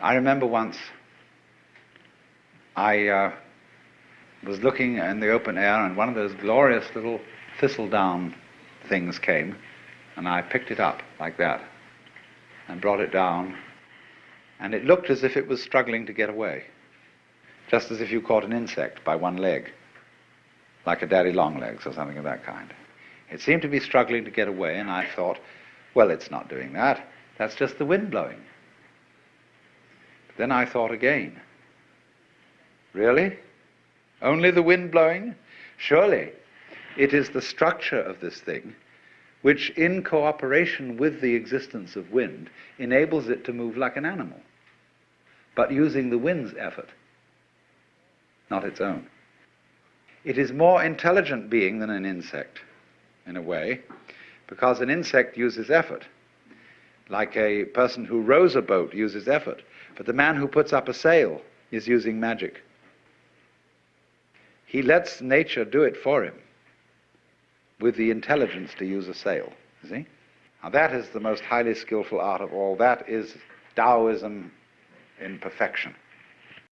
I remember once I uh, was looking in the open air and one of those glorious little thistledown things came and I picked it up like that and brought it down and it looked as if it was struggling to get away, just as if you caught an insect by one leg, like a daddy long legs or something of that kind. It seemed to be struggling to get away and I thought, well, it's not doing that. That's just the wind blowing. Then I thought again, really? Only the wind blowing? Surely it is the structure of this thing which, in cooperation with the existence of wind, enables it to move like an animal, but using the wind's effort, not its own. It is more intelligent being than an insect, in a way, because an insect uses effort. Like a person who rows a boat uses effort, but the man who puts up a sail is using magic. He lets nature do it for him with the intelligence to use a sail. See? Now that is the most highly skillful art of all. That is Taoism in perfection.